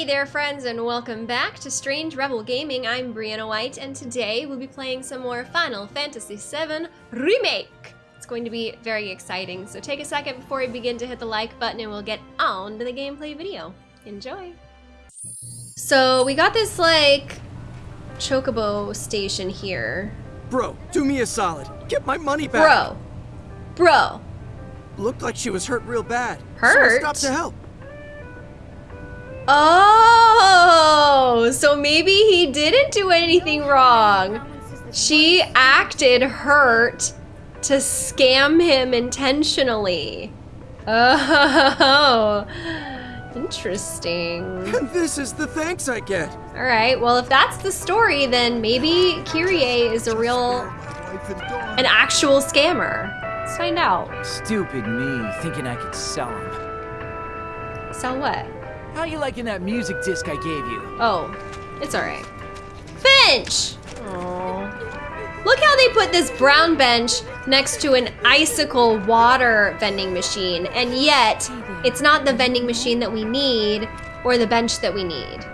Hey there friends and welcome back to Strange Rebel Gaming. I'm Brianna White and today we'll be playing some more Final Fantasy VII Remake. It's going to be very exciting, so take a second before we begin to hit the like button and we'll get on to the gameplay video. Enjoy! So we got this like chocobo station here. Bro, do me a solid. Get my money back. Bro. Bro. Looked like she was hurt real bad. Hurt? So I stopped to help. Oh, so maybe he didn't do anything wrong. She acted hurt to scam him intentionally. Oh, interesting. This is the thanks I get. All right, well, if that's the story, then maybe Kyrie is a real, an actual scammer. Let's find out. Stupid me, thinking I could sell him. Sell what? How are you liking that music disc I gave you? Oh, it's all right. Finch! Aww. Look how they put this brown bench next to an icicle water vending machine, and yet it's not the vending machine that we need or the bench that we need.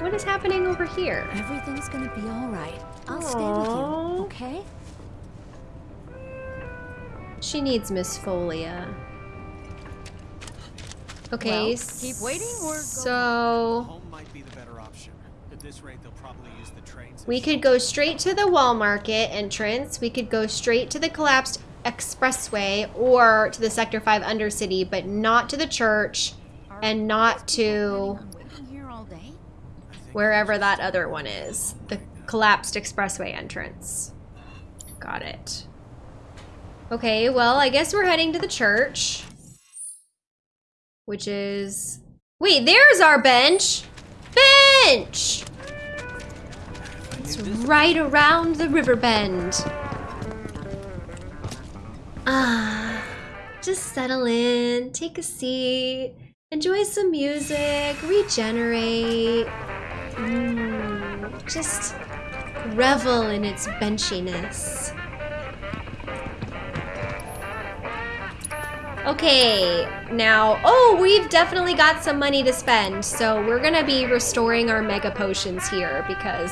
What is happening over here? Everything's gonna be all right. I'll stay with you, okay? She needs Miss Folia. Okay, Well, keep waiting or go so Home might be the better option. At this rate, they'll probably use the trains. we could go straight to the wall market entrance. We could go straight to the collapsed expressway or to the Sector 5 Undercity, but not to the church and not to here all day. wherever that other one is. The collapsed expressway entrance. Got it. Okay, well, I guess we're heading to the church. Which is... Wait, there's our bench! Bench! It's right around the river bend. Ah, just settle in, take a seat, enjoy some music, regenerate. Mm, just revel in its benchiness. Okay, now, oh, we've definitely got some money to spend, so we're gonna be restoring our mega potions here because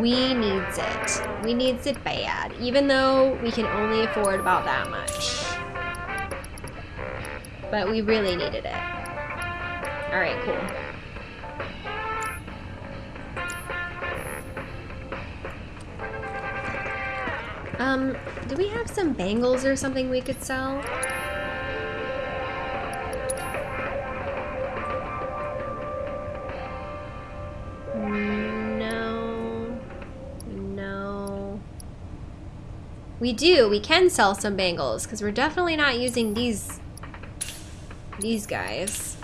we needs it. We needs it bad, even though we can only afford about that much. But we really needed it. All right, cool. Um, do we have some bangles or something we could sell? No. No. We do. We can sell some bangles because we're definitely not using these these guys.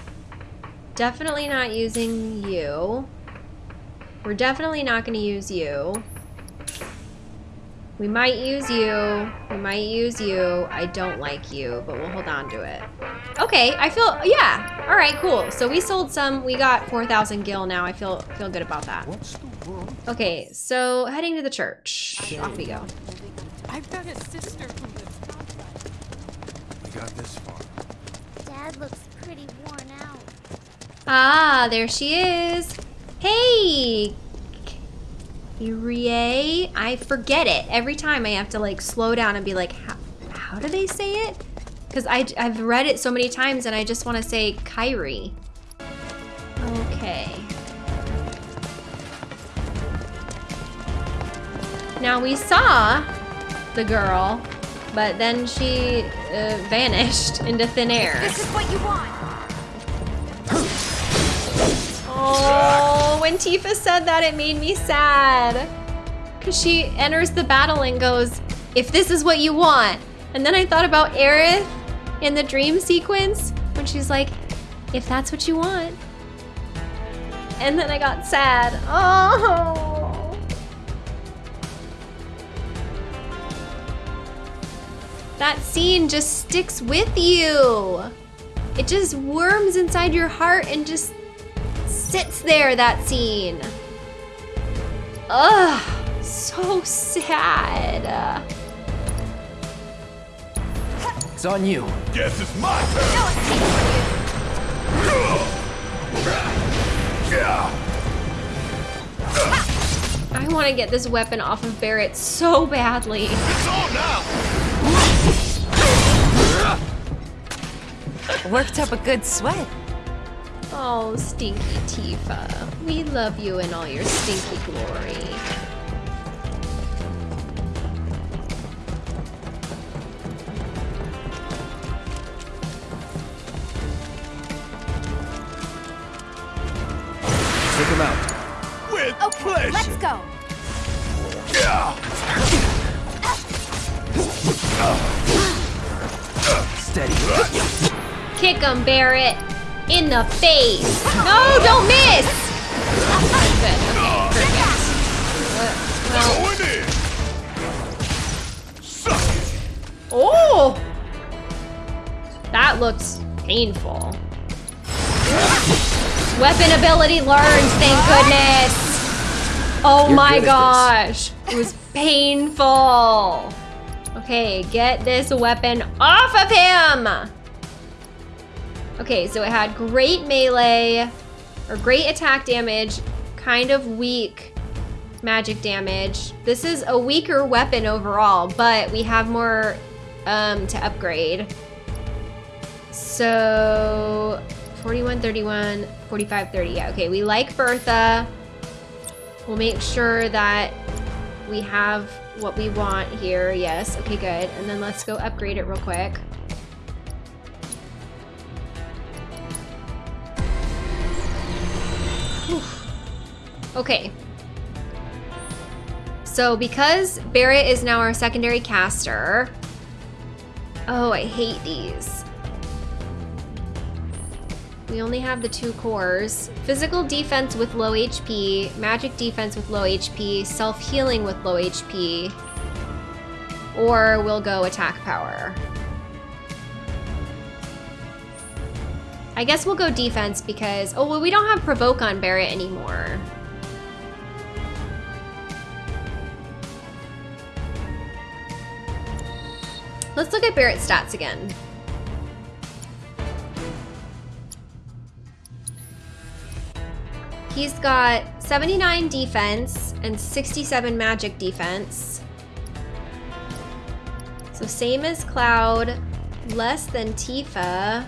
Definitely not using you. We're definitely not going to use you. We might use you. We might use you. I don't like you, but we'll hold on to it. Okay, I feel, yeah. All right, cool. So we sold some. We got 4,000 gil now. I feel feel good about that. Okay, so heading to the church. Off we go. I've got a sister who lives outside. We got this far. Dad looks pretty worn out. Ah, there she is. Hey, Kyrie. I forget it. Every time I have to like slow down and be like, how, how do they say it? Because I've read it so many times and I just want to say Kyrie. Okay. Now we saw the girl, but then she uh, vanished into thin air. This is what you want. Oh, when Tifa said that, it made me sad. Because she enters the battle and goes, if this is what you want. And then I thought about Aerith in the dream sequence when she's like, if that's what you want. And then I got sad. Oh. That scene just sticks with you. It just worms inside your heart and just sits there, that scene. Ugh, so sad. It's on you. Guess it's my turn. I want to get this weapon off of Barret so badly. Worked up a good sweat. Oh, stinky Tifa. We love you in all your stinky glory. Take him out. With Okay, let's go. Steady. Kick him, Barret. In the face. No, don't miss. That's good. Okay, perfect. Well, oh! That looks painful. Weapon ability learned, thank goodness. Oh You're my gosh. It was painful. Okay, get this weapon off of him. Okay, so it had great melee, or great attack damage, kind of weak magic damage. This is a weaker weapon overall, but we have more um, to upgrade. So 41, 31, 45, 30. Yeah, okay, we like Bertha. We'll make sure that we have what we want here. Yes, okay, good. And then let's go upgrade it real quick. Okay. So because Barret is now our secondary caster. Oh, I hate these. We only have the two cores. Physical defense with low HP, magic defense with low HP, self-healing with low HP, or we'll go attack power. I guess we'll go defense because, oh, well, we don't have provoke on Barret anymore. Let's look at Barret's stats again. He's got 79 defense and 67 magic defense. So same as Cloud, less than Tifa.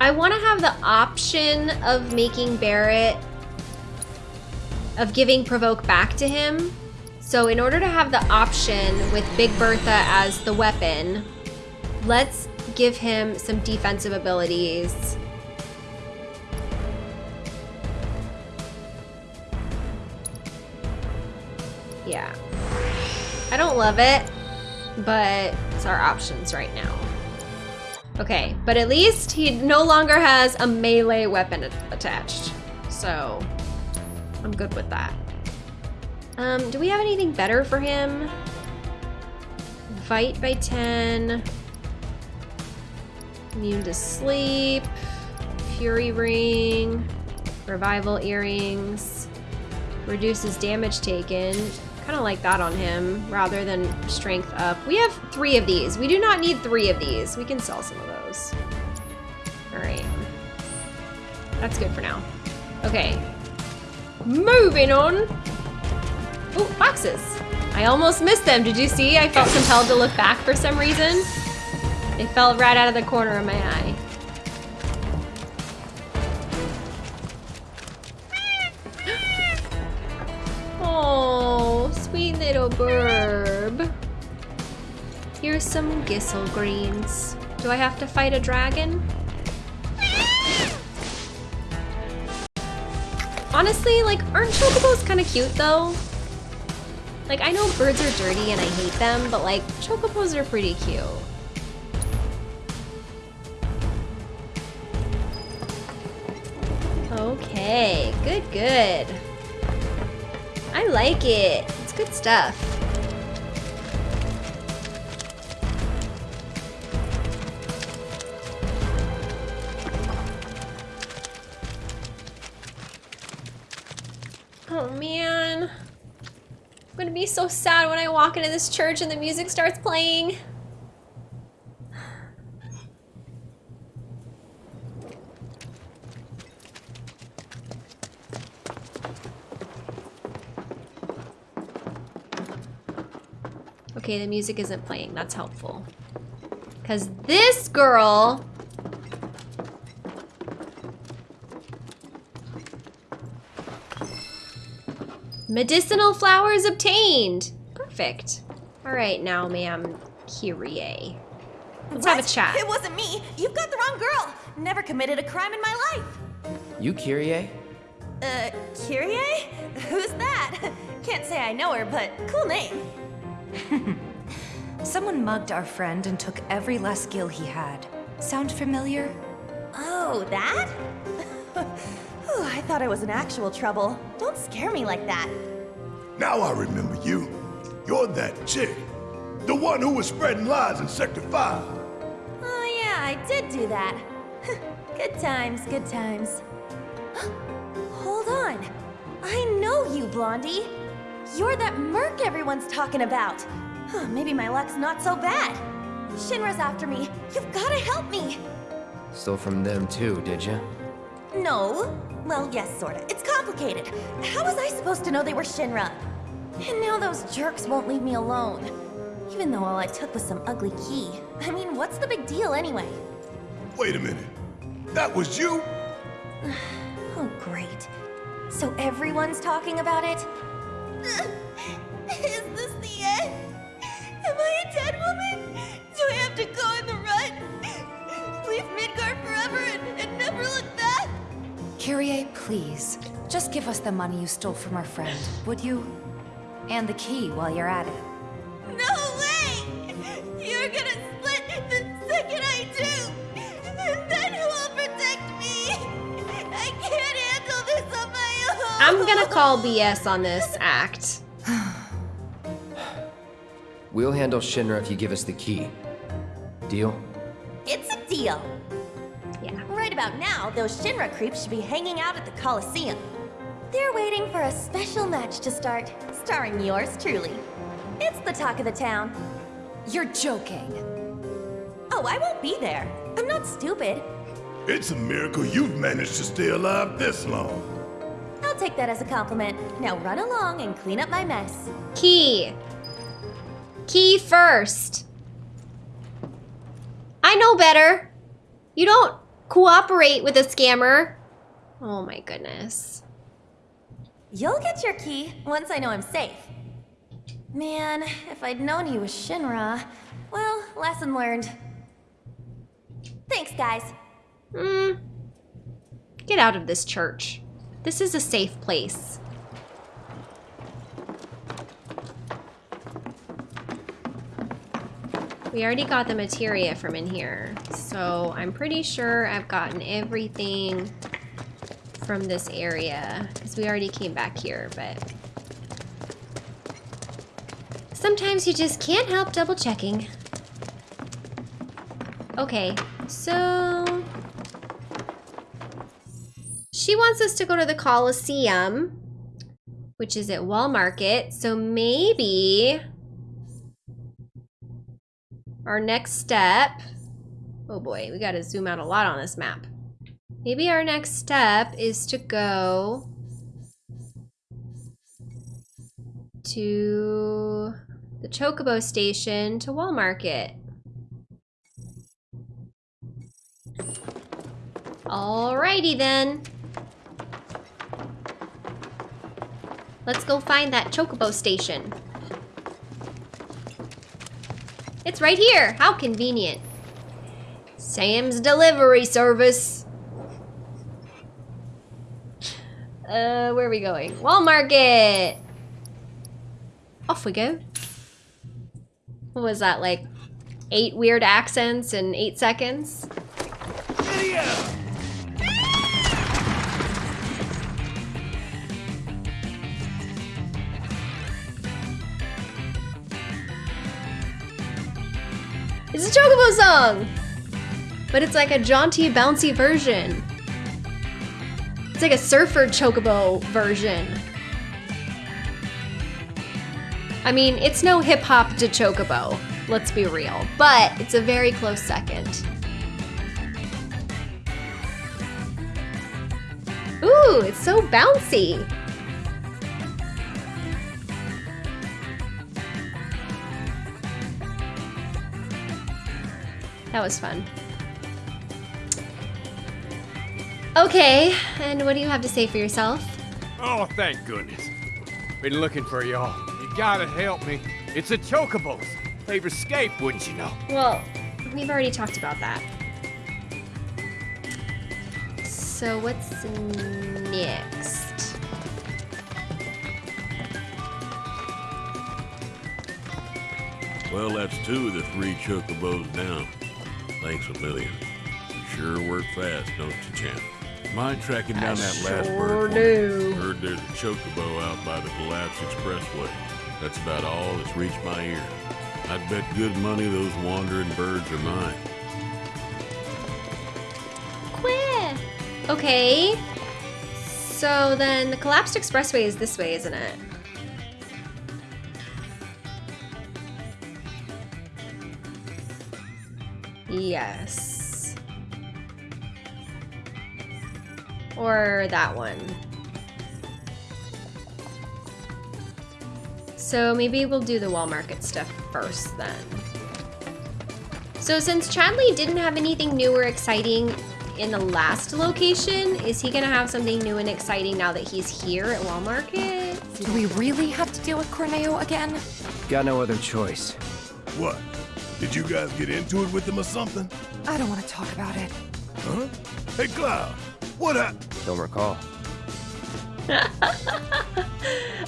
I want to have the option of making Barret, of giving Provoke back to him. So in order to have the option with Big Bertha as the weapon, let's give him some defensive abilities. Yeah. I don't love it, but it's our options right now. Okay, but at least he no longer has a melee weapon attached. So, I'm good with that. Um, do we have anything better for him? Fight by 10. Immune to sleep. Fury ring. Revival earrings. Reduces damage taken. Kind of like that on him rather than strength up. We have three of these. We do not need three of these. We can sell some of those. All right. That's good for now. Okay. Moving on. Oh, boxes. I almost missed them. Did you see? I felt compelled to look back for some reason. They fell right out of the corner of my eye. Oh, sweet little burb. Here's some Gysahl greens. Do I have to fight a dragon? Honestly, like, aren't chocobos kind of cute though? Like, I know birds are dirty and I hate them, but like, chocobos are pretty cute. Okay, good, good. I like it. It's good stuff. I'm gonna be so sad when I walk into this church and the music starts playing. Okay, the music isn't playing. That's helpful. Because this girl Medicinal flowers obtained. Perfect. All right, now, ma'am, Kyrie. Let's have a What? chat. It wasn't me. You've got the wrong girl. Never committed a crime in my life. You Kyrie? Uh, Kyrie? Who's that? Can't say I know her, but cool name. Someone mugged our friend and took every last gil he had. Sound familiar? Oh, that? Whew, I thought I was in actual trouble. Don't scare me like that. Now I remember you. You're that chick. The one who was spreading lies in Sector 5. Oh, yeah, I did do that. good times, good times. Hold on. I know you, Blondie. You're that merc everyone's talking about. Maybe my luck's not so bad. Shinra's after me. You've gotta help me. Stole from them too, did you? No. Well, yes, sorta. It's complicated. How was I supposed to know they were Shinra? And now those jerks won't leave me alone. Even though all I took was some ugly key. I mean, what's the big deal anyway? Wait a minute. That was you? Oh, great. So everyone's talking about it? Kyrie, please. Just give us the money you stole from our friend, would you? And the key while you're at it. No way! You're gonna split the second I do! And then who will protect me? I can't handle this on my own! I'm gonna call BS on this act. We'll handle Shinra if you give us the key. Deal? It's a deal. Yeah. Right about now, those Shinra creeps should be hanging out at the Coliseum. They're waiting for a special match to start, starring yours truly. It's the talk of the town. You're joking. Oh, I won't be there. I'm not stupid. It's a miracle you've managed to stay alive this long. I'll take that as a compliment. Now run along and clean up my mess. Key. Key first. I know better. You don't cooperate with a scammer. Oh my goodness. You'll get your key once I know I'm safe. Man, if I'd known he was Shinra. Well, lesson learned. Thanks, guys. Hmm. Get out of this church. This is a safe place. We already got the materia from in here, so I'm pretty sure I've gotten everything from this area, because we already came back here, but... Sometimes you just can't help double checking. Okay, so... She wants us to go to the Coliseum, which is at Wall Market. So maybe our next step. Oh boy, we got to zoom out a lot on this map. Maybe our next step is to go to the Chocobo station to Wall Market. Alrighty then. Let's go find that Chocobo station. It's right here. How convenient. Sam's delivery service. Uh, where are we going? Walmart! Off we go. What was that, like eight weird accents in eight seconds? It's a Chocobo song! But it's like a jaunty, bouncy version. It's like a surfer Chocobo version. I mean, it's no hip hop de Chocobo, let's be real, but it's a very close second. Ooh, it's so bouncy. That was fun. Okay, and what do you have to say for yourself? Oh, thank goodness. Been looking for y'all. You gotta help me. It's a Chocobo's. Favorite escape, wouldn't you know? Well, we've already talked about that. So what's next? Well, that's two of the three chocobos down. Thanks a million. Sure work fast, don't you, champ? Mind tracking down that last bird? for do. Heard there's a chocobo out by the collapsed Expressway. That's about all that's reached my ear. I'd bet good money those wandering birds are mine. Queer. Okay. So then the collapsed expressway is this way, isn't it? Yes. Or that one. So maybe we'll do the wall market stuff first then. So since Chadley didn't have anything new or exciting in the last location, is he gonna have something new and exciting now that he's here at Wall Market? Do we really have to deal with Corneo again? Got no other choice. What? Did you guys get into it with them or something? I don't want to talk about it. Huh? Hey, Cloud, what hap- Don't recall.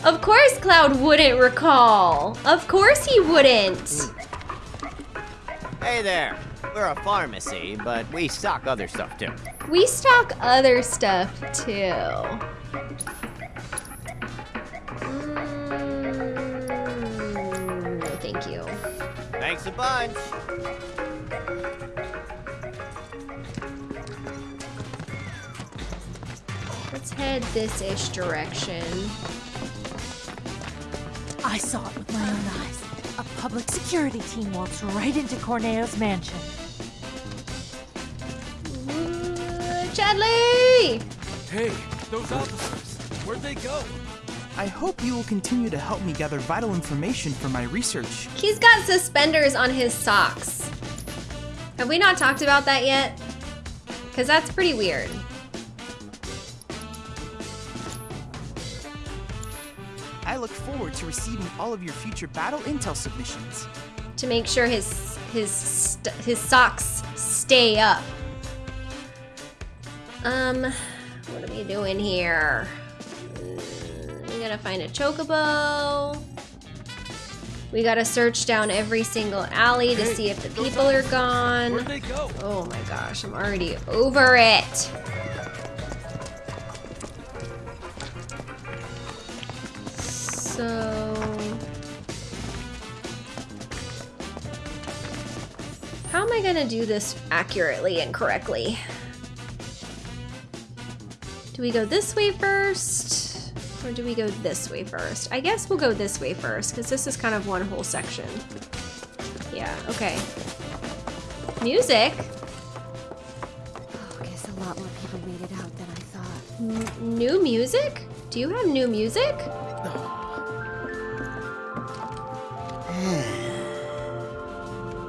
Of course Cloud wouldn't recall. Of course he wouldn't. Hey there. We're a pharmacy, but we stock other stuff too. We stock other stuff too. Mm, thank you. Thanks a bunch. Let's head this-ish direction. I saw it with my own eyes. A public security team walks right into Corneo's mansion. Uh, Chadley! Hey, those officers, where'd they go? I hope you will continue to help me gather vital information for my research. He's got suspenders on his socks. Have we not talked about that yet? Because that's pretty weird. I look forward to receiving all of your future battle intel submissions. To make sure his his st his socks stay up. Um, what are we doing here? Gotta find a chocobo. We gotta search down every single alley to see if the people are gone. They go? Oh my gosh, I'm already over it. So... How am I gonna do this accurately and correctly? Do we go this way first? Or do we go this way first? I guess we'll go this way first, because this is kind of one whole section. Yeah, okay. Music? Oh, guess a lot more people made it out than I thought. N- new music? Do you have new music?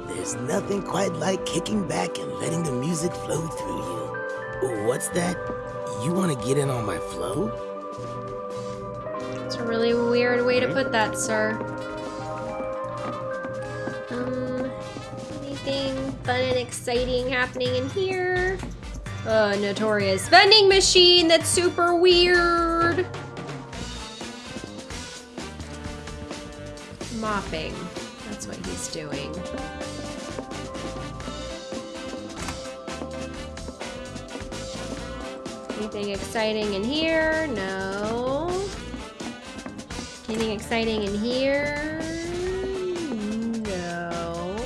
There's nothing quite like kicking back and letting the music flow through you. What's that? You want to get in on my flow? It's a really weird way to put that, sir. Um, anything fun and exciting happening in here? Uh, notorious vending machine that's super weird. Mopping. That's what he's doing. Anything exciting in here? No. Anything exciting in here? No.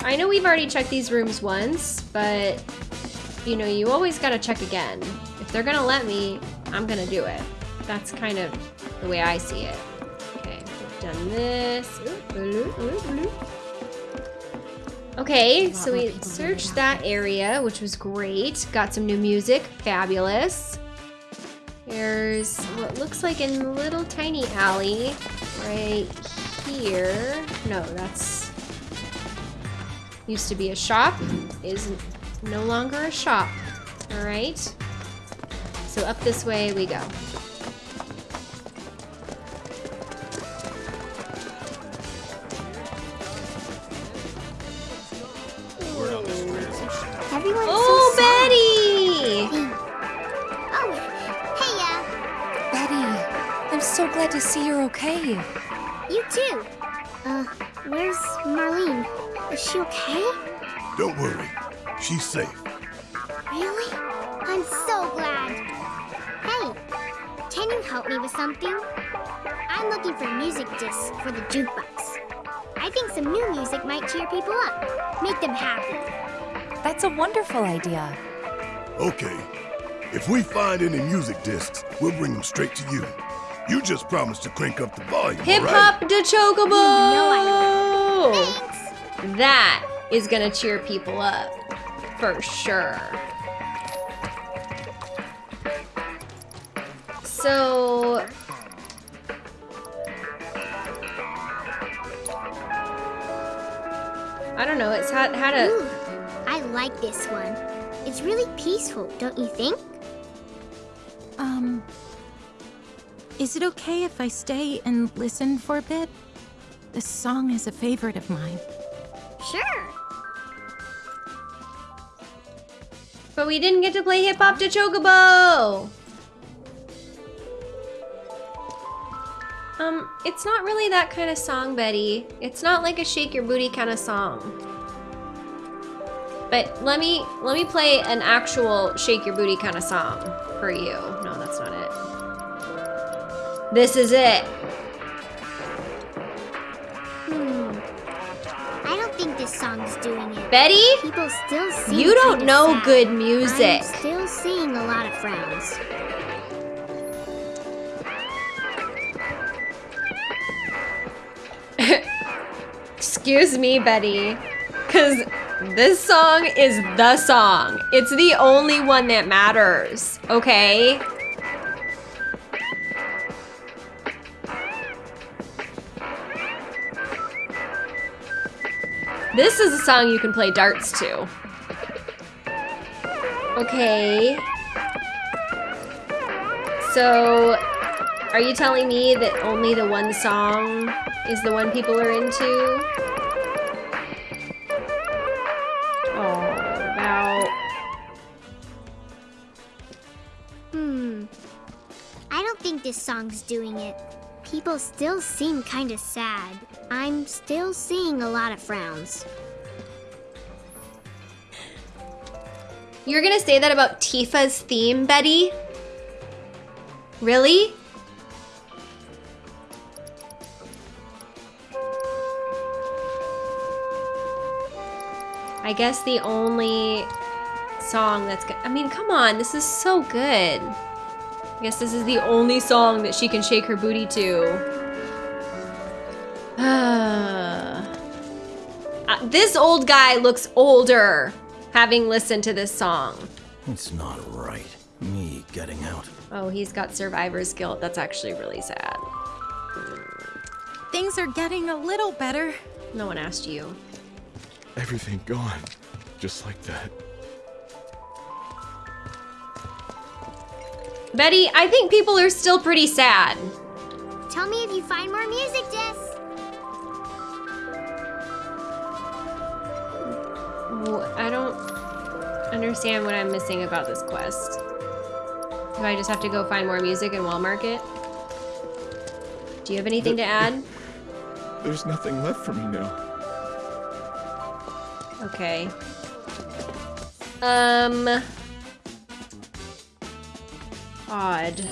I know we've already checked these rooms once, but you know, you always gotta check again. If they're gonna let me, I'm gonna do it. That's kind of the way I see it. Okay, we've done this. Okay, so we searched that area, which was great. Got some new music, fabulous. There's what looks like a little tiny alley right here. No, that's used to be a shop is no longer a shop. All right. So up this way we go. To see you're okay. You too. Uh, where's Marlene? Is she okay? Don't worry. She's safe. Really? I'm so glad. Hey, can you help me with something? I'm looking for music discs for the jukebox. I think some new music might cheer people up, make them happy. That's a wonderful idea. Okay. If we find any music discs, we'll bring them straight to you. You just promised to crank up the volume, Hip hop right? de chocobo! That is gonna cheer people up. For sure. So. I don't know, it's had, had a. Ooh, I like this one. It's really peaceful, don't you think? Is it okay if I stay and listen for a bit? This song is a favorite of mine. Sure. But we didn't get to play Hip Hop de Chocobo! Um, it's not really that kind of song, Betty. It's not like a shake your booty kind of song. But let me let me play an actual shake your booty kind of song for you. No, that's not it. This is it. Hmm. I don't think this song's doing it. Betty? People still sing. You don't know sad. good music. I'm still seeing a lot of frowns. Excuse me, Betty. Cause this song is the song. It's the only one that matters, okay? This is a song you can play darts to. Okay. So, are you telling me that only the one song is the one people are into? Oh, about. Hmm. I don't think this song's doing it. People still seem kind of sad. I'm still seeing a lot of frowns. You're gonna say that about Tifa's theme, Betty? Really? I guess the only song that's good. I mean, come on, this is so good. I guess this is the only song that she can shake her booty to. Uh, this old guy looks older having listened to this song. It's not right. Me getting out. Oh, he's got survivor's guilt. That's actually really sad. Things are getting a little better. No one asked you. Everything gone. Just like that. Betty, I think people are still pretty sad. Tell me if you find more music discs. I don't understand what I'm missing about this quest. Do I just have to go find more music in Walmart Market? Do you have anything to add? There's nothing left for me now. Okay. Um. Odd.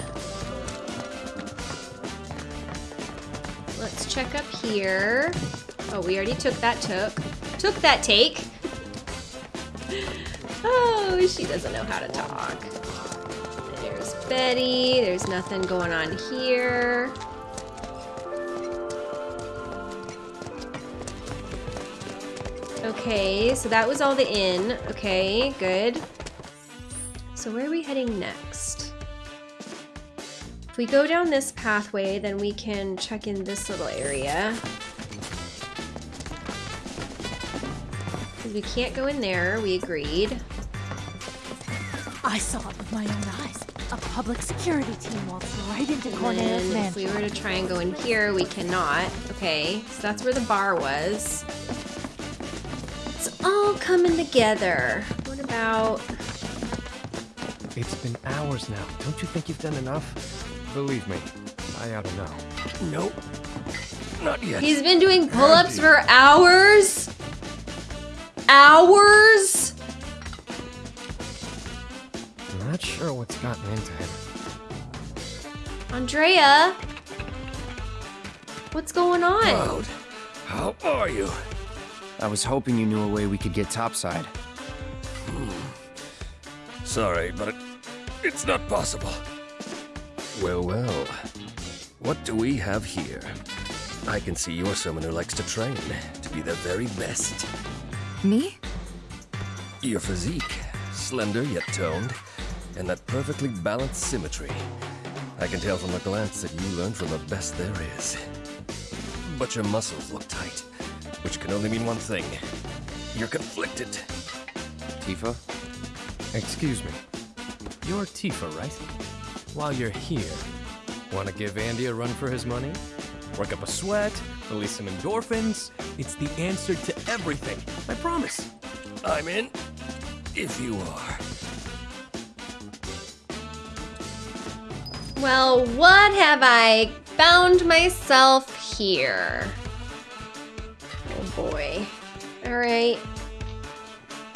Let's check up here. Oh, we already took that took. Took that take. Oh, she doesn't know how to talk. There's Betty. There's nothing going on here. Okay, so that was all the inn. Okay, good. So where are we heading next? If we go down this pathway, then we can check in this little area. Because we can't go in there, we agreed. I saw it with my own eyes. A public security team walked right into And Corneo's then if we were to try and go in here, we cannot. Okay, so that's where the bar was. It's all coming together. What about... It's been hours now. Don't you think you've done enough? Believe me, I ought to know. Nope. Not yet. He's been doing pull-ups for hours? Hours? I'm not sure what's gotten into him. Andrea? What's going on? Cloud, how are you? I was hoping you knew a way we could get topside. Hmm. Sorry, but it, it's not possible. Well, well. What do we have here? I can see you're someone who likes to train, to be the very best. Me? Your physique, slender yet toned, and that perfectly balanced symmetry. I can tell from a glance that you learned from the best there is. But your muscles look tight, which can only mean one thing. You're conflicted. Tifa? Excuse me. You're Tifa, right? While you're here, want to give Andy a run for his money? Work up a sweat, release some endorphins. It's the answer to everything. I promise. I'm in, if you are. Well, what have I found myself here? Oh boy. Alright.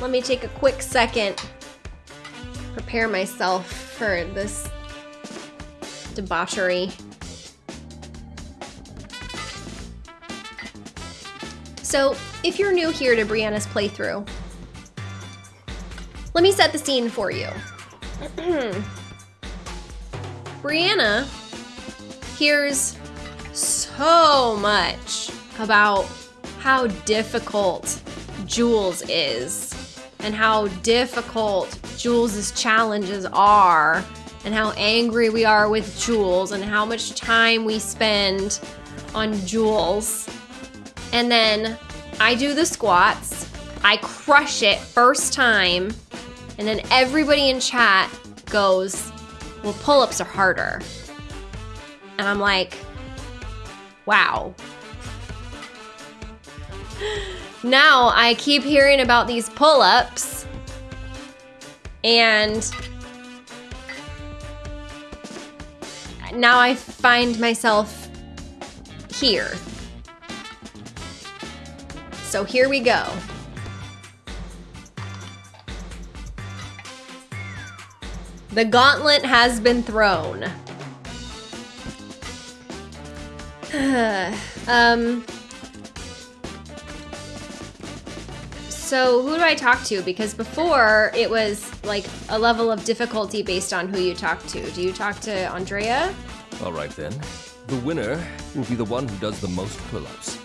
Let me take a quick second. Prepare myself for this debauchery. So, if you're new here to Brianna's playthrough, let me set the scene for you. Brianna hears so much about how difficult Jules is and how difficult Jules' challenges are and how angry we are with Jules and how much time we spend on Jules. And then I do the squats, I crush it first time, and then everybody in chat goes, well, pull ups are harder. And I'm like, wow. Now I keep hearing about these pull ups, and now I find myself here. So here we go. The gauntlet has been thrown. um. So who do I talk to? Because before it was like a level of difficulty based on who you talk to. Do you talk to Andrea? All right then. The winner will be the one who does the most pull-ups.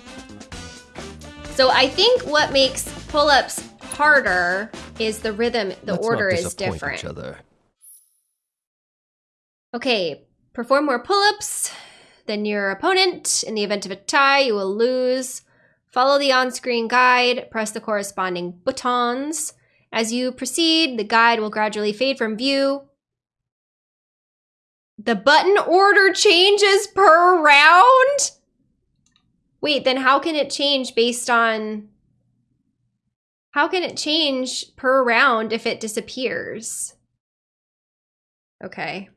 So I think what makes pull-ups harder is the rhythm. The Let's not order is different. Each other. Okay, perform more pull-ups than your opponent. In the event of a tie, you will lose. Follow the on-screen guide, press the corresponding buttons. As you proceed, the guide will gradually fade from view. The button order changes per round? Wait, then how can it change based on... How can it change per round if it disappears? Okay.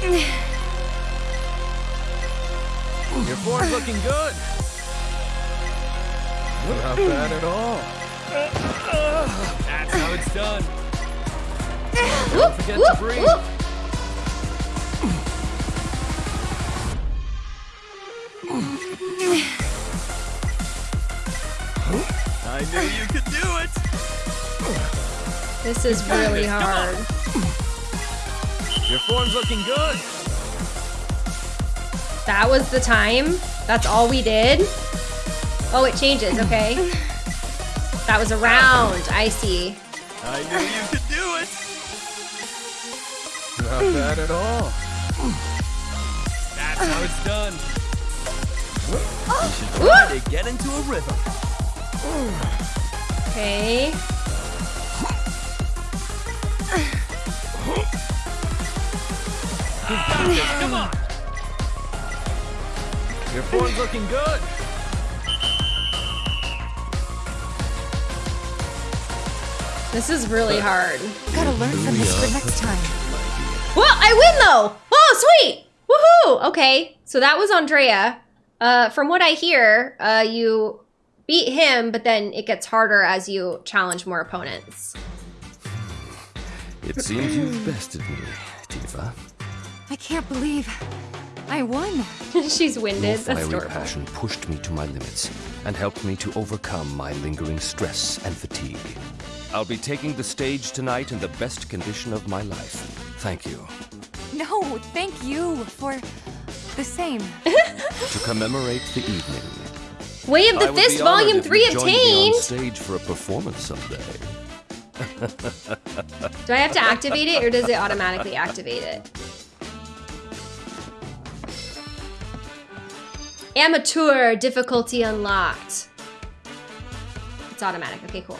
Your form's looking good. Not bad at all. That's how it's done. Don't forget to breathe. I knew you could do it. This is really hard. Your form's looking good. That was the time? That's all we did? Oh, it changes, okay. That was a round, I see. I knew you could do it. Not bad at all. That's how it's done. Oh. You should try to get into a rhythm. Okay. You got this. Come on. Your form's looking good. This is really hard. Gotta learn from this for next time. Well, I win though! Oh, sweet! Woohoo! Okay, so that was Andrea. Uh, from what I hear, uh, you beat him, but then it gets harder as you challenge more opponents. It seems you've bested me, Tifa. I can't believe I won. She's winded. Your That's fiery adorable. passion pushed me to my limits and helped me to overcome my lingering stress and fatigue. I'll be taking the stage tonight in the best condition of my life. Thank you. No, thank you for the same. To commemorate the evening. Way of the would Fist Volume 3 you'd join me on obtained! stage for a performance someday. Do I have to activate it or does it automatically activate it? Amateur difficulty unlocked. It's automatic. Okay, cool.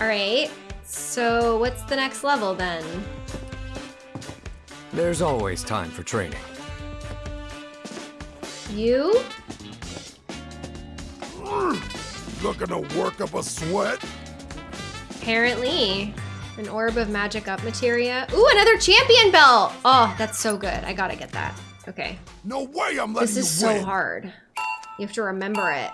All right. So what's the next level then? There's always time for training. You? Looking to work up a sweat? Apparently. An orb of magic up materia. Ooh, another champion belt! Oh, that's so good. I gotta get that. Okay. No way I'm letting This you is so win. hard. You have to remember it.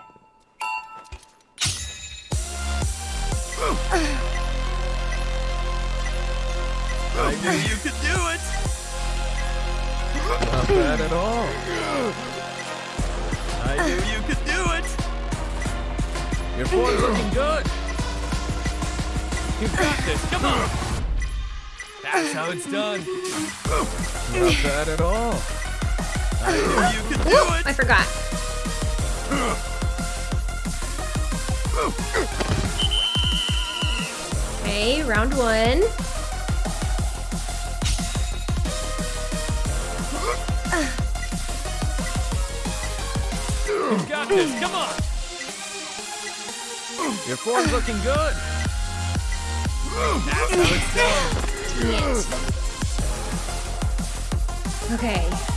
I knew you could do it. Not bad at all. I knew you could do it. Your form's looking good. You got this. Come on. That's how it's done. Not bad at all. Ooh. I forgot. Okay, round one. You got this. Come on. Your form's looking good. That's how it's done. Okay.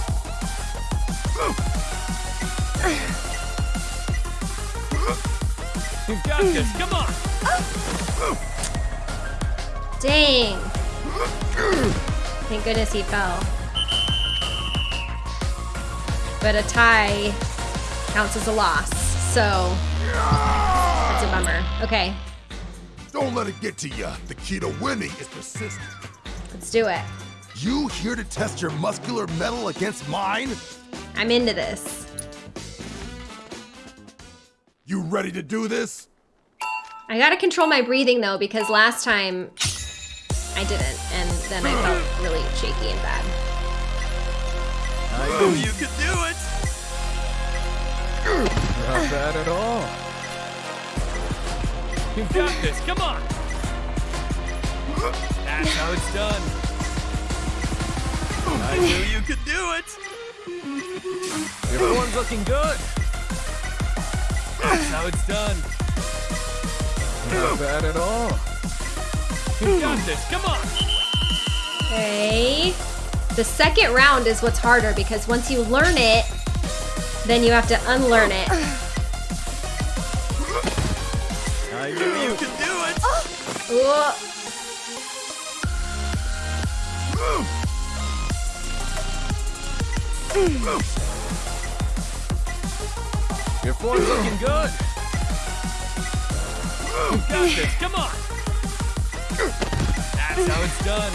You got this. Come on. Dang. Thank goodness he fell. But a tie counts as a loss, so that's a bummer. Okay, Don't let it get to you. The key to winning is persistence. let's do it. You here to test your muscular metal against mine? I'm into this. Ready to do this? I gotta control my breathing though, because last time I didn't, and then I felt really shaky and bad. I knew you could do it. Not bad at all. You got this. Come on. That's how it's done. I knew you could do it. Your form's looking good. That's how it's done. Not bad at all. You got this. Come on. Okay. The second round is what's harder because once you learn it, then you have to unlearn it. I knew you could do it. Ooh. Your form's looking good. You got this. Come on. That's how it's done.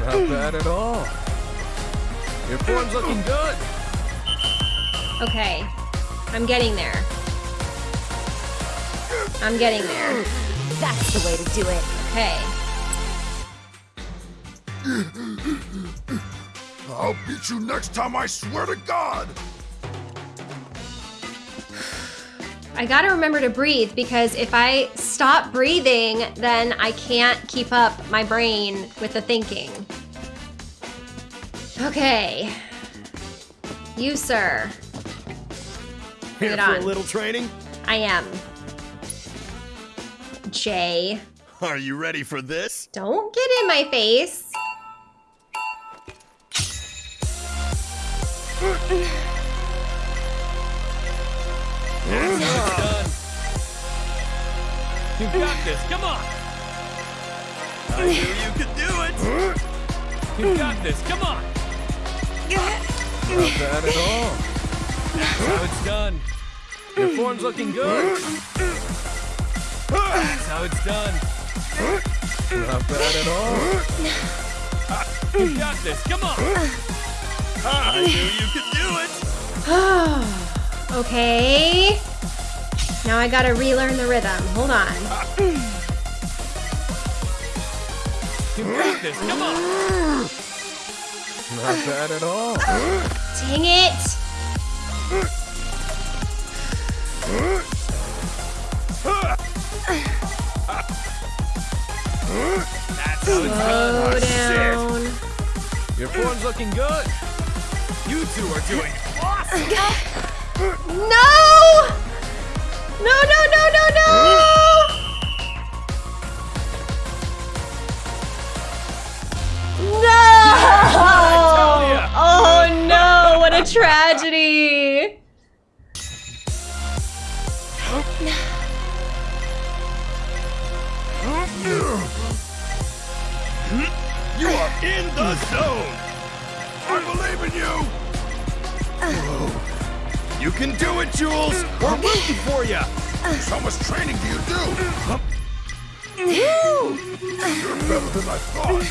Not bad at all. Your form's looking good. Okay. I'm getting there. I'm getting there. That's the way to do it. Okay. I'll beat you next time, I swear to God! I gotta remember to breathe because if I stop breathing, then I can't keep up my brain with the thinking. Okay. You, sir. Here for a little training? I am. Jay. Are you ready for this? Don't get in my face. You got this. Come on. I knew you could do it. You got this. Come on. Not bad at all. That's how it's done. Your form's looking good. That's how it's done. Not bad at all. You got this. Come on. I knew you could do it. Okay. Now I gotta relearn the rhythm. Hold on. You got this. Come on. Not bad at all. Dang it. That's how it's Slow done. down. Your form's looking good. You two are doing awesome. No! No, no, no, no, no! No! Oh no, what a tragedy! can do it, Jules. We're rooting for you. Uh. How much training do you do? Uh. You're better than I thought.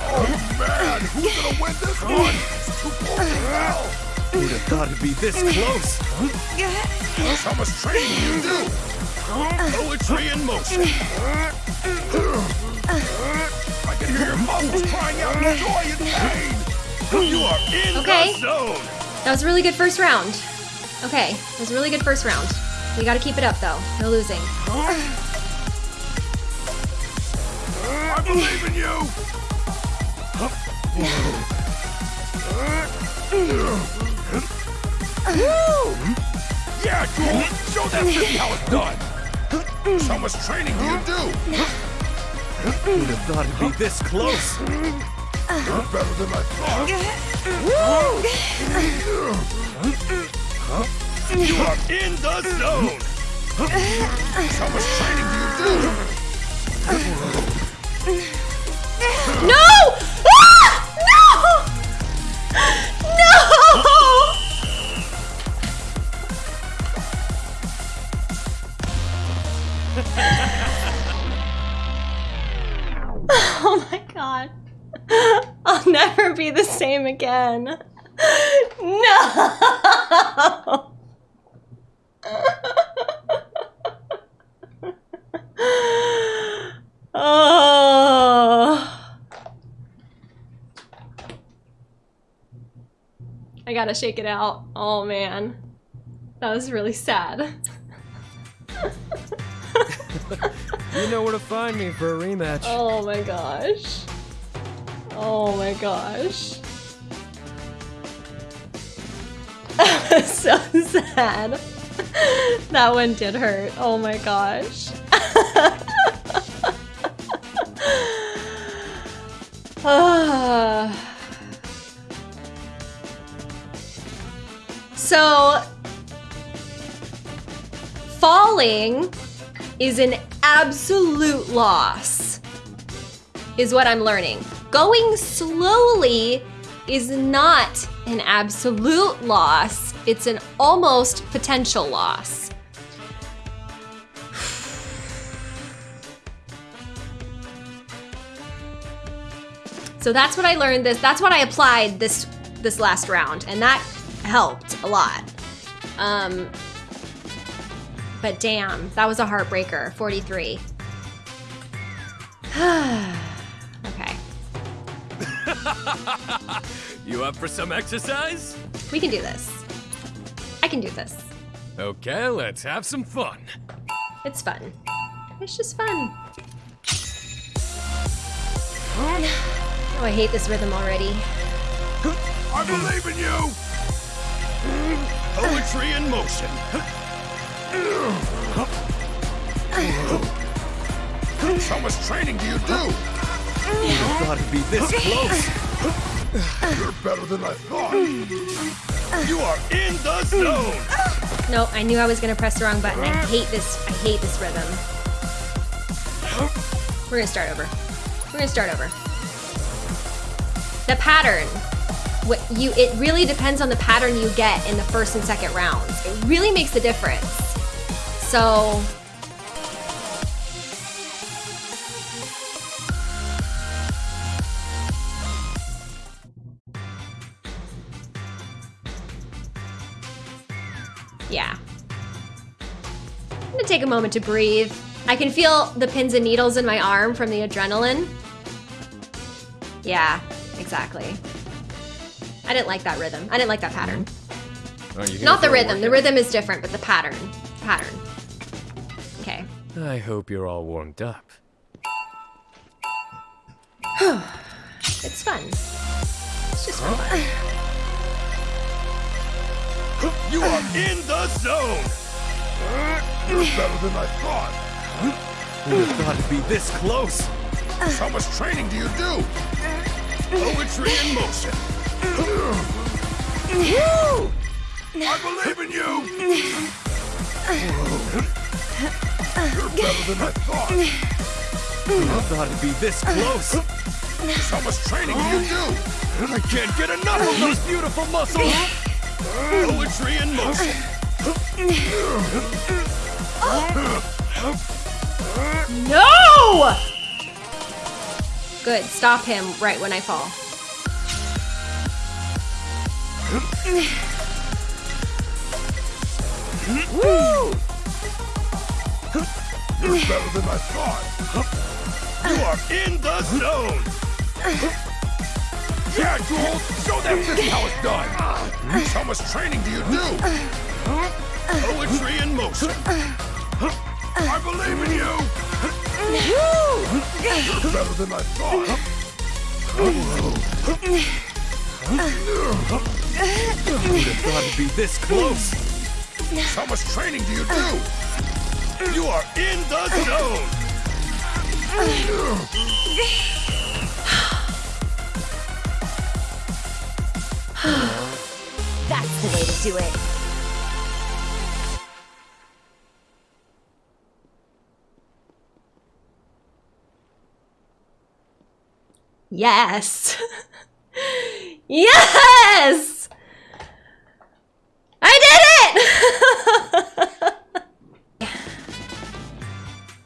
Oh man, who's gonna win this one? It's too close to hell. Who'd have thought it'd be this close? How much training do you do? Poetry in motion. I can hear your muscles crying out in joy and pain. You are in Okay. the zone. That was a really good first round. Okay, it was a really good first round. We gotta keep it up though. No losing. I believe in you. Yeah, Jules, show that city how it's done. How much training do you do? Who'd have thought it'd be this close? You're better than I thought. You are in the zone. How much training do you do? No! Ah! No! No! Oh my god. I'll never be the same again. No! Oh. I gotta shake it out. Oh man. That was really sad. You know where to find me for a rematch. Oh my gosh. Oh my gosh. so sad. That one did hurt. Oh my gosh. Ah. So falling is an absolute loss is what I'm learning. Going slowly is not an absolute loss. It's an almost potential loss. So that's what I learned this that's what I applied this this last round and that helped a lot. Um but damn, that was a heartbreaker. 43. okay. You up for some exercise? We can do this. I can do this. Okay, let's have some fun. It's fun. It's just fun. Oh, I hate this rhythm already. I believe in you! Poetry in motion. How much training do you do? You thought it'd be this close. You're better than I thought. You are in the zone. No, I knew I was gonna press the wrong button. I hate this. I hate this rhythm. We're gonna start over. We're gonna start over. The pattern. What you it really depends on the pattern you get in the first and second rounds. It really makes a difference. So Yeah. I'm gonna take a moment to breathe. I can feel the pins and needles in my arm from the adrenaline. Yeah, exactly. I didn't like that rhythm. I didn't like that pattern. Are you here Not the rhythm. The rhythm is different, but the pattern. Pattern. Okay. I hope you're all warmed up. it's fun. It's just fun. You are in the zone. You're better than I thought. Who'd have thought it'd be this close? How much training do you do? Poetry in motion. I believe in you. You're better than I thought. Who'd thought it'd be this close? How much training do you do? I can't get enough of those beautiful muscles. Poetry in motion. No! Good. Stop him right when I fall. You're better than I thought. You are in the zone. Yeah, Jules, show them this is how it's done. How much training do you do? Poetry in motion. I believe in you. You're better than I thought. Who'd have thought it'd be this close? How much training do you do? You are in the zone. That's the way to do it. Yes. yes! I did it!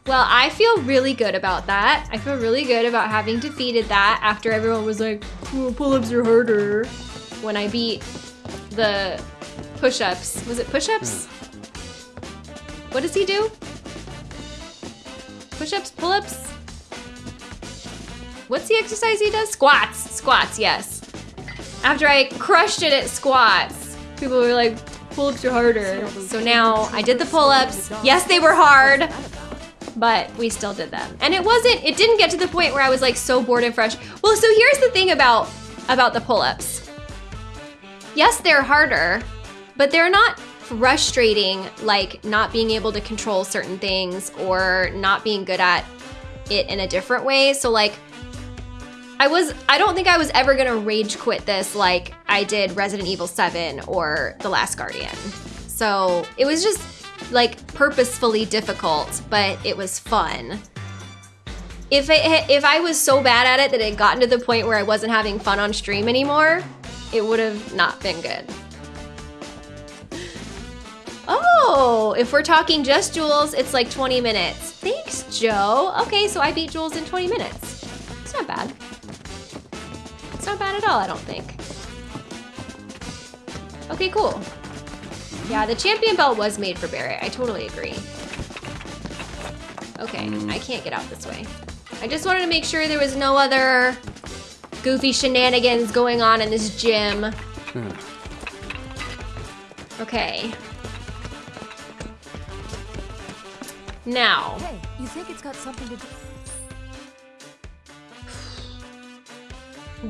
well, I feel really good about that. I feel really good about having defeated that after everyone was like, oh, pull-ups are harder. When I beat the push-ups. Was it push-ups? What does he do? Push-ups, pull-ups? What's the exercise he does? Squats. Squats, yes. After I crushed it at squats, people were like, pull-ups are harder. So now I did the pull-ups. Yes, they were hard, but we still did them. And it wasn't, it didn't get to the point where I was like so bored and fresh. Well, so here's the thing about, about the pull-ups. Yes, they're harder, but they're not frustrating like not being able to control certain things or not being good at it in a different way. So like I was I don't think I was ever to rage quit this like I did Resident Evil 7 or The Last Guardian. So, it was just like purposefully difficult, but it was fun. If it, if I was so bad at it that it gotten to the point where I wasn't having fun on stream anymore, it would have not been good. Oh, if we're talking just Jules, it's like 20 minutes. Thanks, Joe. Okay, so I beat Jules in 20 minutes. It's not bad. It's not bad at all, I don't think. Okay, cool. Yeah, the champion belt was made for Barret. I totally agree. Okay, mm. I can't get out this way. I just wanted to make sure there was no other goofy shenanigans going on in this gym. Hmm. Okay. Now, Hey, you think it's got something to do?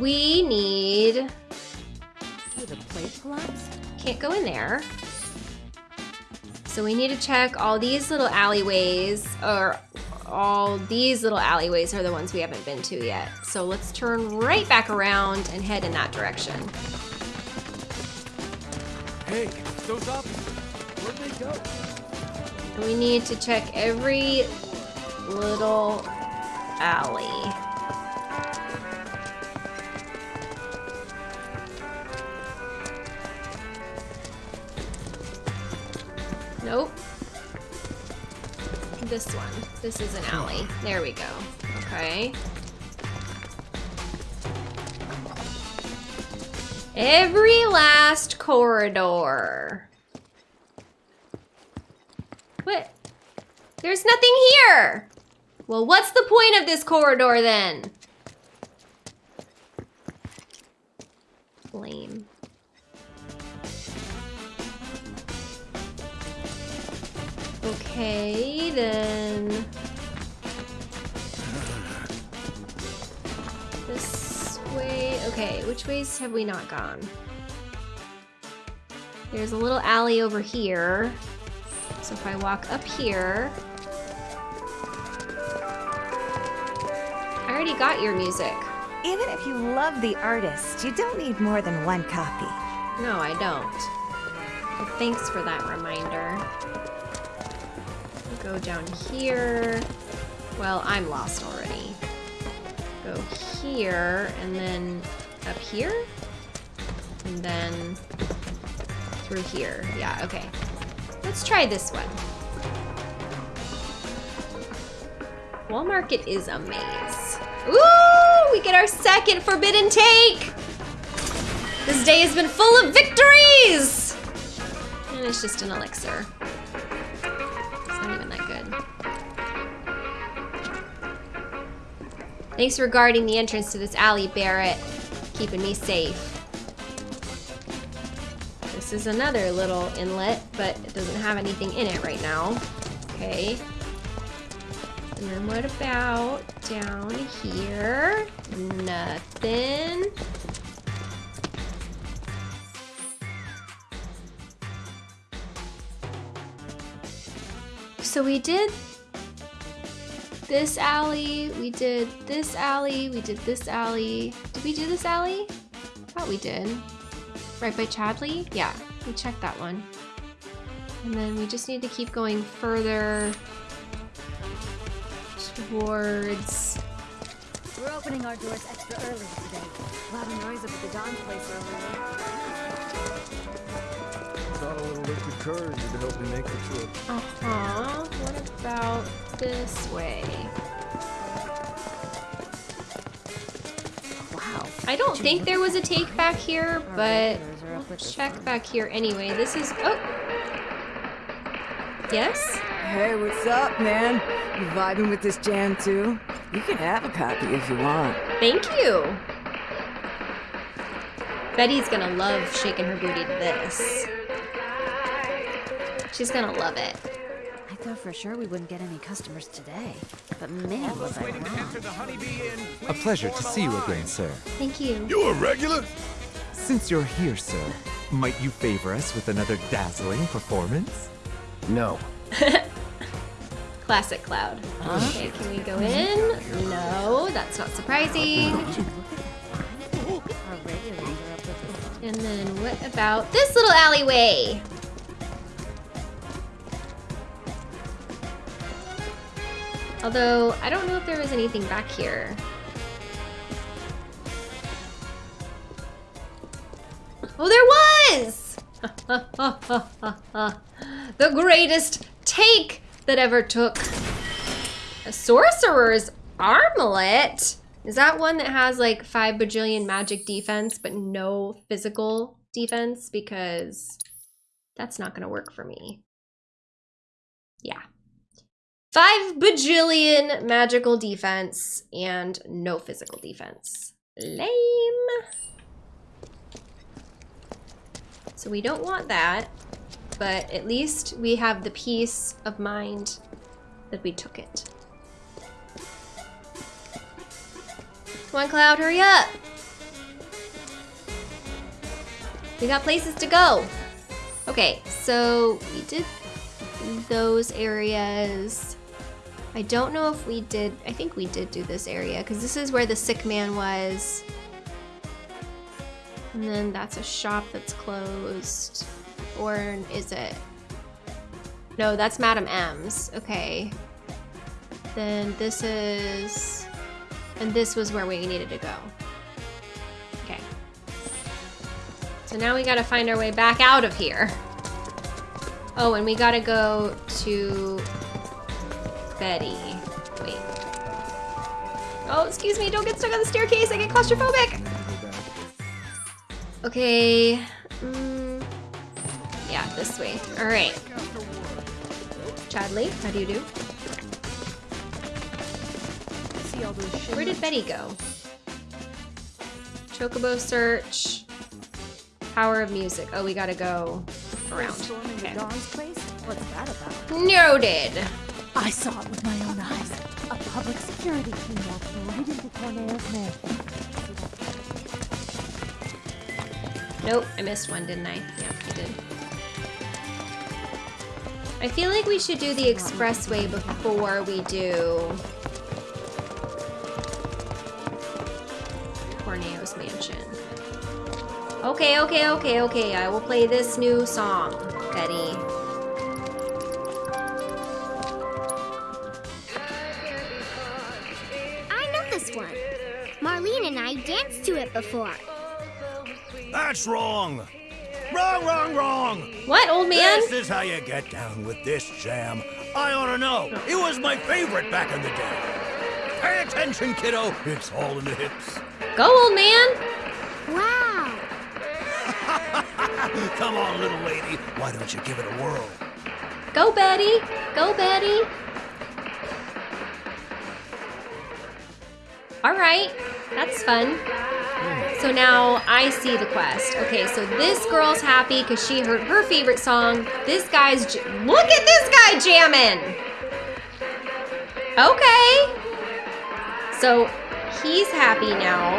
We need... Did the plate collapse? Can't go in there. So we need to check all these little alleyways, or all these little alleyways are the ones we haven't been to yet. So let's turn right back around and head in that direction. Hey, those officers. Where'd they go? We need to check every little alley. Nope. This one. This is an alley. There we go. Okay. Every last corridor. What? There's nothing here! Well, what's the point of this corridor then? Okay, then. This way. Okay, which ways have we not gone? There's a little alley over here. So if I walk up here. I already got your music. Even if you love the artist, you don't need more than one copy. No, I don't. But thanks for that reminder. Go down here. Well, I'm lost already. Go here, and then up here? And then through here. Yeah, okay. Let's try this one. Wall Market is a maze. Ooh, we get our second forbidden take! This day has been full of victories! And it's just an elixir. Thanks for guarding the entrance to this alley, Barret. Keeping me safe. This is another little inlet, but it doesn't have anything in it right now. Okay. And then what about down here? Nothing. So we did this alley, we did this alley, we did this alley. Did we do this alley? thought we did. Right by Chadley? Yeah, we checked that one. And then we just need to keep going further towards... We're opening our doors extra early today. Loud noise up at the Don place earlier. Little liquid courage help me make the trip. Uh-huh. What about this way? Wow. I don't think there was a take back here, but we'll check back here anyway. This is... Oh! Yes? Hey, what's up, man? You vibing with this jam too? You can have a copy if you want. Thank you! Betty's gonna love shaking her booty to this. She's gonna love it. I thought for sure we wouldn't get any customers today. But man, was I wrong. A pleasure to see you again, sir. Thank you. You a regular? Since you're here, sir, might you favor us with another dazzling performance? No. Classic Cloud. Okay, can we go in? No, that's not surprising. And then what about this little alleyway? Although, I don't know if there was anything back here. Oh, there was! the greatest take that ever took. A sorcerer's armlet? Is that one that has like 5 bajillion magic defense but no physical defense? Because that's not gonna work for me. Yeah. 5 bajillion magical defense and no physical defense. Lame. So we don't want that, but at least we have the peace of mind that we took it. Come on, Cloud, hurry up! We got places to go. Okay, so we did those areas. I don't know if we did, I think we did do this area because this is where the sick man was. And then that's a shop that's closed. Or is it? No, that's Madam M's. Okay. Then this is, and this was where we needed to go. Okay. So now we gotta find our way back out of here. Oh, and we gotta go to Betty. Wait. Oh, excuse me, don't get stuck on the staircase. I get claustrophobic. Okay. Mm, yeah, this way. All right. Chadley, how do you do? Where did Betty go? Chocobo search. Power of music. Oh, we gotta go around. Okay. What's that about? Noted. I saw it with my own eyes. A public security team walked right into Corneo's mansion. Nope, I missed one, didn't I? Yeah, I did. I feel like we should do the expressway before we do Corneo's mansion. Okay, okay, okay, okay. I will play this new song, Betty. To it before. That's wrong. Wrong, wrong, wrong. What, old man? This is how you get down with this jam. I ought to know. It was my favorite back in the day. Pay attention, kiddo. It's all in the hips. Go, old man. Wow. Come on, little lady. Why don't you give it a whirl? Go, Betty. Go, Betty. All right, that's fun. So now I see the quest. Okay, so this girl's happy because she heard her favorite song. This guy's, look at this guy jamming. Okay. So he's happy now.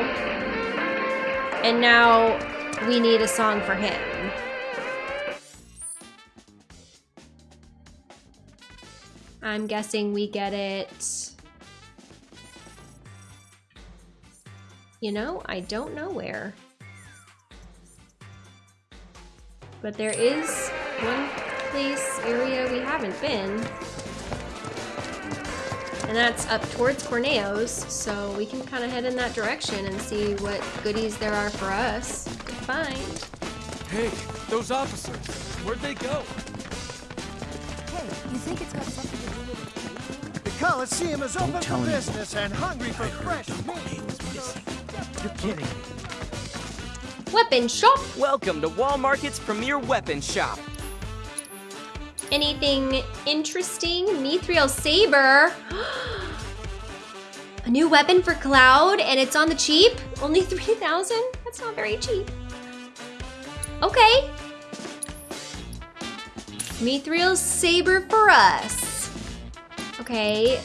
And now we need a song for him. I'm guessing we get it. You know, I don't know where. But there is one place, area we haven't been. And that's up towards Corneo's, so we can kind of head in that direction and see what goodies there are for us to find. Hey, those officers, where'd they go? Hey, you think it's got something to do with The Coliseum is open for business and hungry for fresh meat. You're kidding. Weapon shop! Welcome to Wall Market's premier weapon shop. Anything interesting? Mithril Saber. A new weapon for Cloud, and it's on the cheap? Only 3,000? That's not very cheap. Okay. Mithril Saber for us. Okay.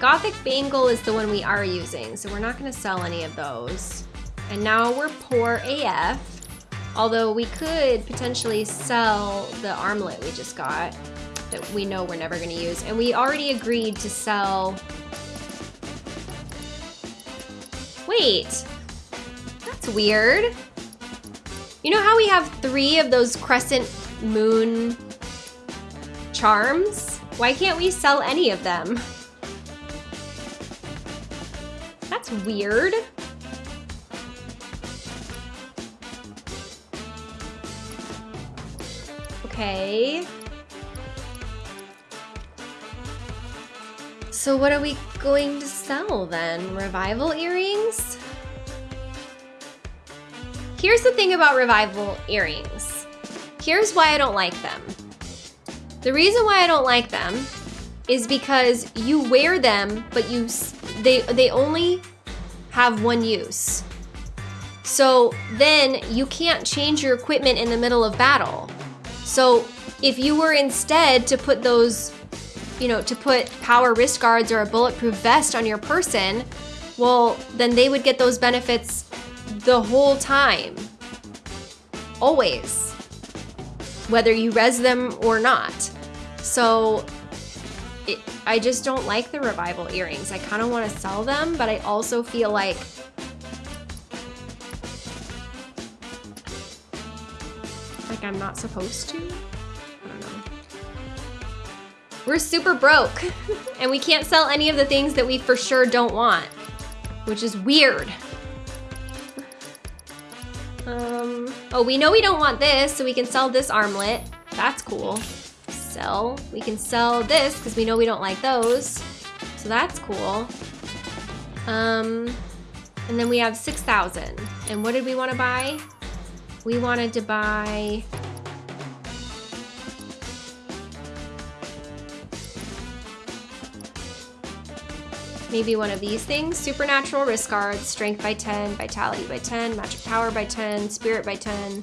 Gothic Bangle is the one we are using, so we're not going to sell any of those. And now we're poor AF. Although we could potentially sell the armlet we just got that we know we're never going to use. And we already agreed to sell... Wait. That's weird. You know how we have three of those crescent moon charms? Why can't we sell any of them? That's weird. Okay. So what are we going to sell then? Revival earrings? Here's the thing about revival earrings. Here's why I don't like them. The reason why I don't like them is because you wear them, but you they they only have one use. So then you can't change your equipment in the middle of battle. So if you were instead to put those you know, to put power wrist guards or a bulletproof vest on your person, well, then they would get those benefits the whole time. Always. Whether you res them or not. So it, I just don't like the revival earrings. I kind of want to sell them, but I also feel like like I'm not supposed to. I don't know. We're super broke and we can't sell any of the things that we for sure don't want, which is weird. Um, oh, we know we don't want this, so we can sell this armlet. That's cool. Sell. We can sell this because we know we don't like those. So that's cool. Um, and then we have 6,000. And what did we want to buy? We wanted to buy... Maybe one of these things. Supernatural wrist guards, strength by 10, vitality by 10, magic power by 10, spirit by 10.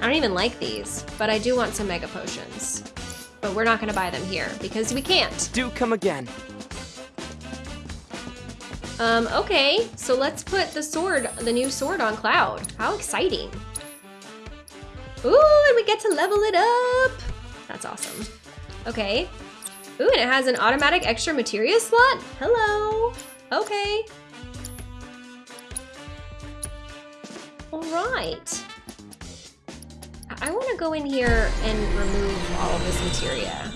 I don't even like these, but I do want some mega potions. But we're not gonna buy them here because we can't. Do come again. Um, okay, so let's put the sword, the new sword on Cloud. How exciting. Ooh, and we get to level it up. That's awesome. Okay. Ooh, and it has an automatic extra materia slot? Hello. Okay. All right. I want to go in here and remove all of this materia.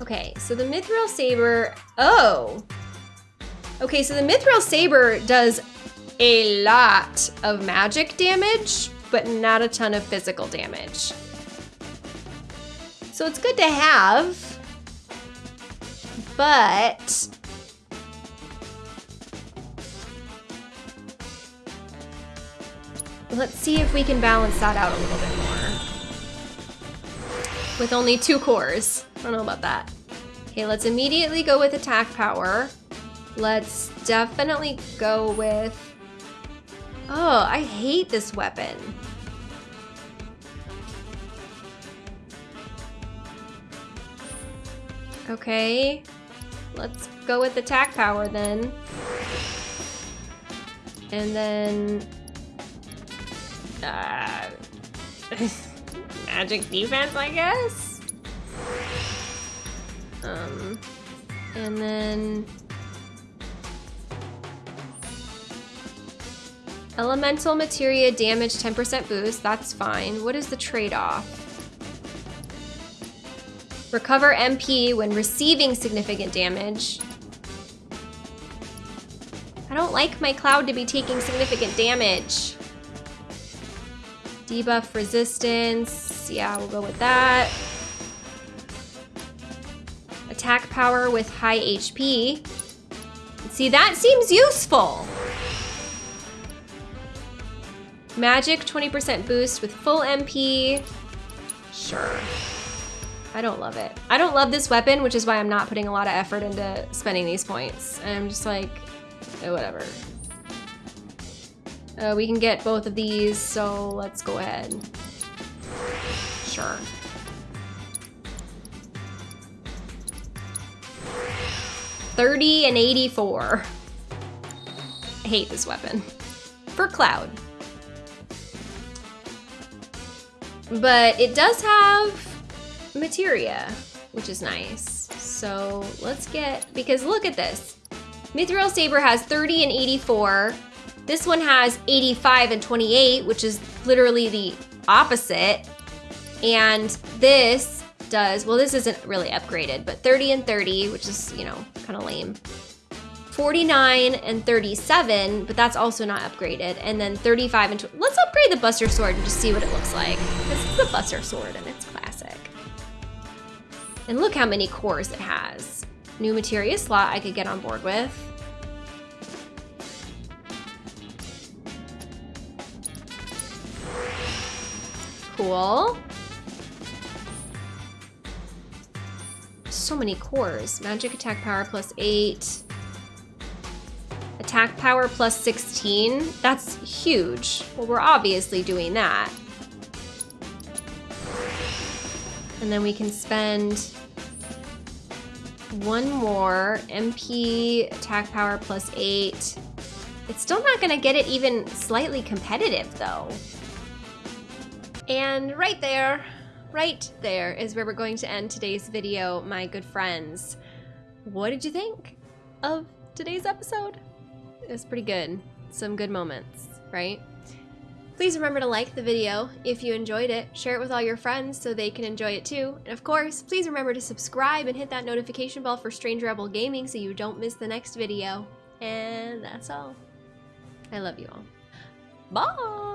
Okay, so the Mithril Saber, oh. Okay, so the Mithril Saber does a lot of magic damage, but not a ton of physical damage. So it's good to have, but let's see if we can balance that out a little bit more. With only two cores. I don't know about that. Okay, let's immediately go with attack power. Let's definitely go with... Oh, I hate this weapon. Okay, let's go with attack power then. And then... magic defense, I guess? Um, and then... Elemental materia damage 10% boost, that's fine. What is the trade-off? Recover MP when receiving significant damage. I don't like my cloud to be taking significant damage. Debuff resistance, yeah, we'll go with that. Attack power with high HP. See, that seems useful. Magic 20% boost with full MP. Sure. I don't love it. I don't love this weapon, which is why I'm not putting a lot of effort into spending these points. And I'm just like, oh, whatever. Uh, we can get both of these, so let's go ahead. Sure. Thirty and eighty-four. I hate this weapon. For Cloud. But it does have materia, which is nice. So let's get, because look at this. Mithril Saber has 30 and 84. This one has 85 and 28, which is literally the opposite. And this does, well, this isn't really upgraded, but 30 and 30, which is, you know, kind of lame. 49 and 37, but that's also not upgraded. And then 35 and, let's upgrade the Buster Sword and just see what it looks like. This is the Buster Sword and it's classic. And look how many cores it has. New materia slot I could get on board with. Cool. So many cores. Magic attack power plus eight. attack power plus 16. That's huge. Well, we're obviously doing that. And then we can spend one more MP attack power plus eight. It's still not gonna get it even slightly competitive though. And right there, right there is where we're going to end today's video, my good friends. What did you think of today's episode? It was pretty good. Some good moments, right? Please remember to like the video if you enjoyed it, share it with all your friends so they can enjoy it too, and of course, please remember to subscribe and hit that notification bell for Strange Rebel Gaming so you don't miss the next video. And that's all. I love you all. Bye!